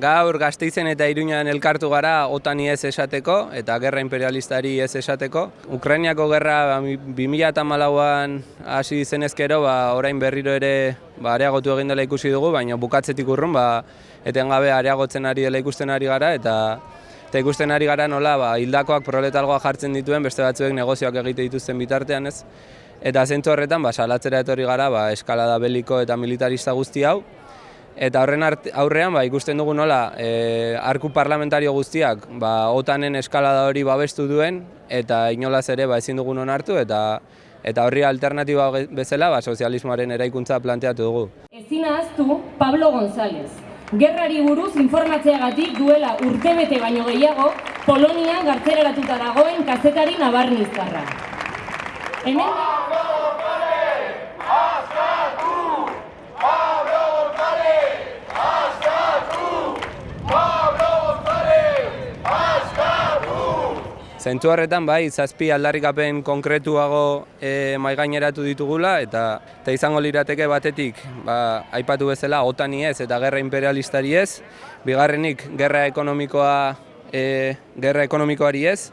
gaur gazteizen eta iruñan elkartu gara otani ez esateko eta gerra imperialistari ez esateko. Ukrainiako gerra 2008an hasi zenezkero, ba, orain berriro ere ba, areagotu egin dela ikusi dugu, baina bukatzetik urrun, ba, etengabe areagotzen ari dela ikusten ari gara, eta eta ikusten ari gara nola ba, hildakoak proletalgoa jartzen dituen, beste batzuek negozioak egite dituzten bitartean ez. Eta zentzu horretan, ba, salatzera etorri gara, ba, eskalada beliko eta militarista guzti hau, Eta horren aurrean ba, ikusten dugu nola e, arku parlamentario guztiak ba, otanen eskalada hori babestu duen eta inolaz ere ba, ezin dugun onartu eta eta horri alternatiba bezala ba, sozialismoaren eraikuntza planteatu dugu. Ezin ahaztu Pablo González. Gerrari buruz informatzeagatik duela urtebete baino gehiago Polonia gartzeraratuta dagoen kazetari nabarnizkarra. Hemen... Zentu horretan bai, zazpi aldarrikapen konkretuago e, maigaineratu ditugula eta eta izango lirateke batetik ba, aipatu bezala otani ez eta gerra imperialistari ez, bigarrenik gerra ekonomikoa e, gerra ekonomikoari ez,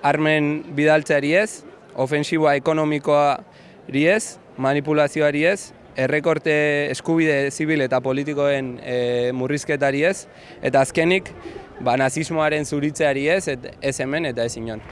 armen bidaltzeari ez, ofensiboa ekonomikoari ez, manipulazioari ez, errekorte eskubide zibil eta politikoen e, murrizketari ez, eta azkenik ba, nazismoaren zuritzeari ez, et, ez hemen eta ez inon.